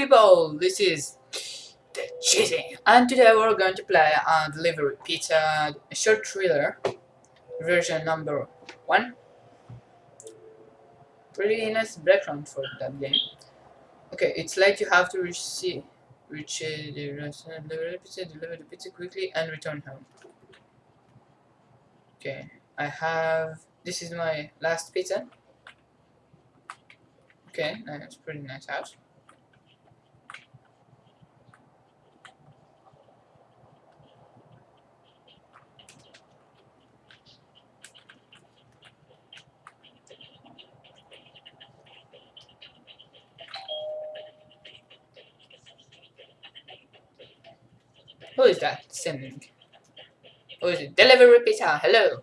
people, this is the cheating, and today we're going to play a delivery pizza short thriller version number one. Pretty nice background for that game. Okay, it's like you have to reach uh, the restaurant, deliver the pizza, deliver the pizza quickly, and return home. Okay, I have. This is my last pizza. Okay, that's pretty nice house. Who is that sending? Who is it? Delivery pizza, hello.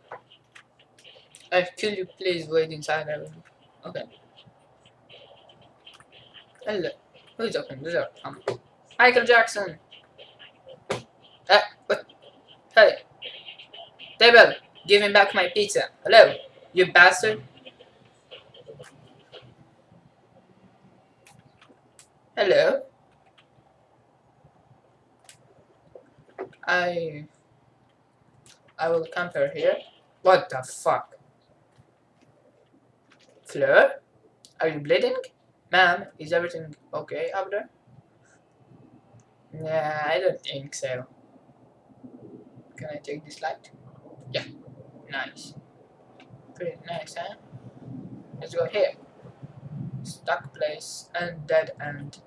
Uh, could you please wait inside? Okay. Hello. Who's open the door? Um, Michael Jackson. Uh, what? Hey. Table, give me back my pizza. Hello, you bastard. Hello. I I will compare here. What the fuck? Fleur? Are you bleeding? Ma'am, is everything okay up there? Nah, I don't think so. Can I take this light? Yeah, nice. Pretty nice, huh? Let's go here. Stuck place and dead end.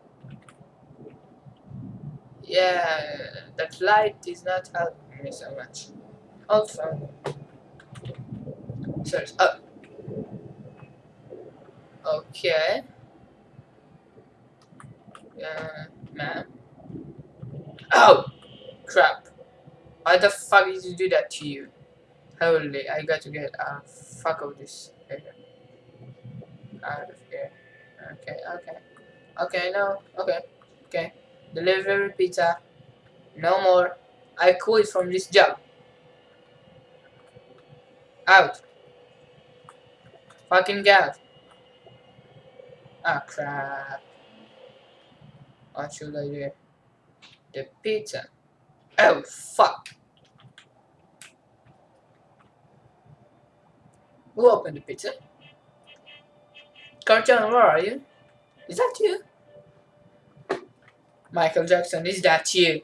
Yeah, that light is not helping me so much. Also, sorry, oh. Okay. Uh, man. Oh! Crap. Why the fuck did you do that to you? Holy, I got to get a uh, fuck of this area. Out of here. Okay, okay. Okay, no. Okay. Okay. Delivery pizza. No more. I quit from this job. Out. Fucking God. Ah, crap. What should I do? The pizza. Oh, fuck. Who opened the pizza? Carton, where are you? Is that you? Michael Jackson, is that you?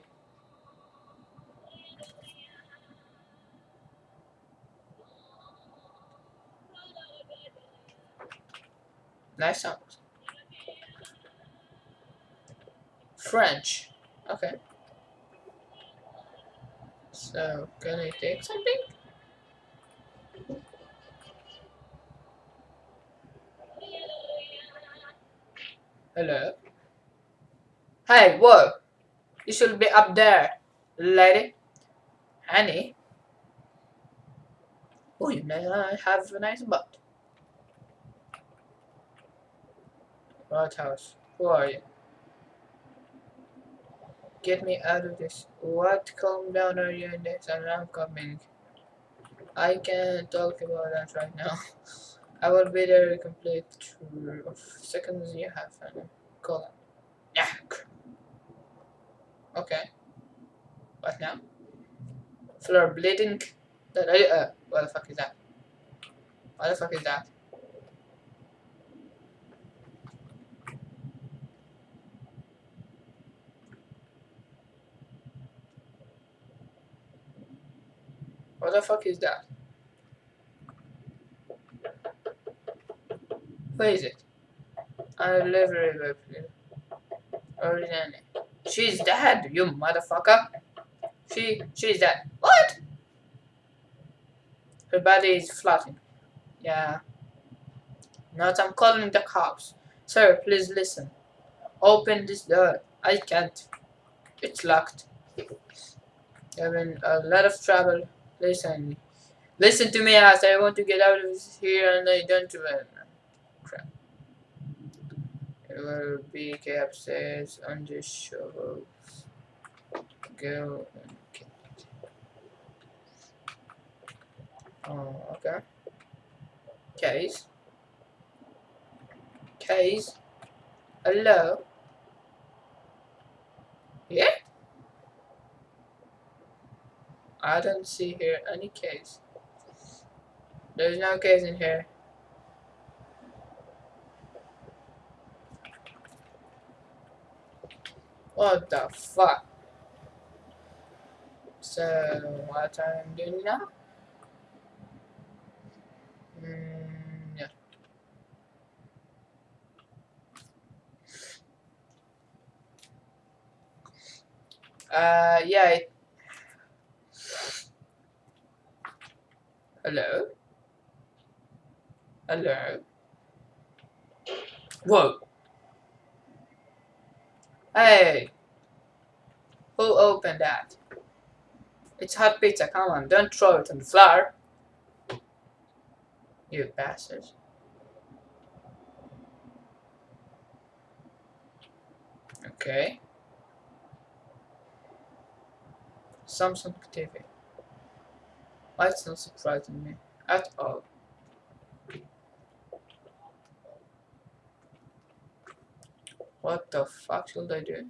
Nice song. French. Okay. So, can I take something? Hello? Hey, whoa! You should be up there, lady. Annie? Oh, you may have a nice butt. What house? Who are you? Get me out of this. What? Calm down, are you in this? And I'm coming. I can't talk about that right now. I will be there complete of seconds you have and call Yeah. Okay. What now? Floor bleeding. That uh, what the fuck is that? What the fuck is that? What the fuck is that? Where is it? I live river, Originally. She's dead, you motherfucker. She, she's dead. What? Her body is floating. Yeah. Not, I'm calling the cops. Sir, please listen. Open this door. I can't. It's locked. Having a lot of trouble Listen. Listen to me as I want to get out of here and I don't run. B be under on the shovel. Go and get it. Oh, okay. Case. Case. Hello. Yeah? I don't see here any case. There's no case in here. What the fuck? So, what I'm doing now? Mm, yeah. Uh, yeah. It... Hello? Hello? Whoa! Hey! Who opened that? It's hot pizza, come on, don't throw it on the floor. You bastards. Okay. Samsung TV. That's not surprising me at all. What the fuck should I do?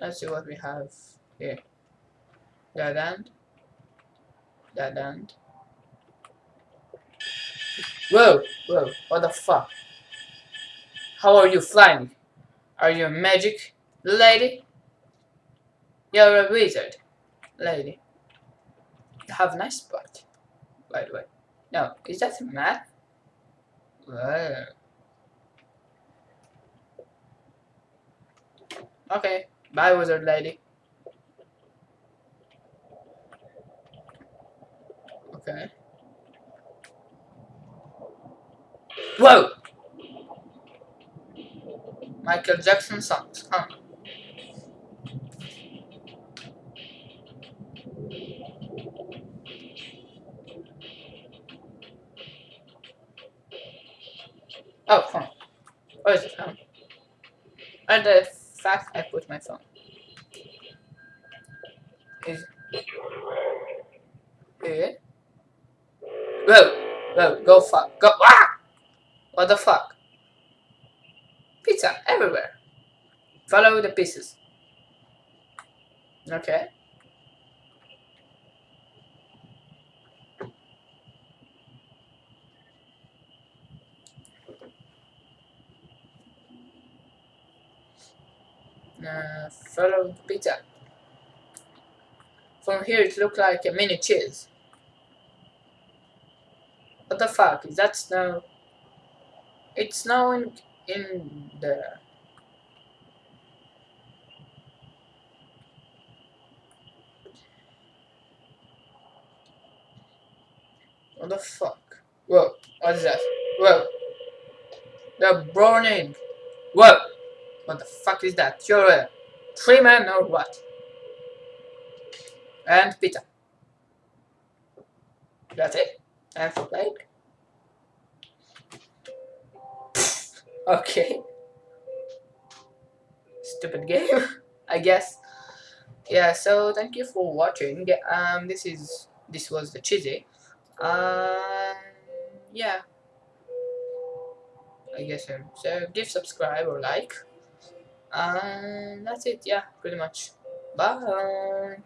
Let's see what we have here. That end. That end. Whoa! Whoa! What the fuck? How are you flying? Are you a magic lady? You're a wizard lady. You have nice butt, by the way. No, is that a map? Whoa. Okay, bye wizard lady. Okay. Whoa! Michael Jackson songs, huh? Oh, phone. Where is phone? And the fact I put my phone. Is here. Whoa! Whoa, go fuck. Go ah! What the fuck? Pizza everywhere. Follow the pieces. Okay. The pizza. From here it looks like a mini cheese. What the fuck? Is that snow? It's snowing in the What the fuck? Whoa, what is that? Whoa. They're burning. Whoa. What the fuck is that? You're a tree man or what? And pizza. That's it. And for plate. Okay. Stupid game, I guess. Yeah, so thank you for watching. Um, this is this was the cheesy. Um, yeah. I guess so. So give subscribe or like. And that's it. Yeah, pretty much. Bye.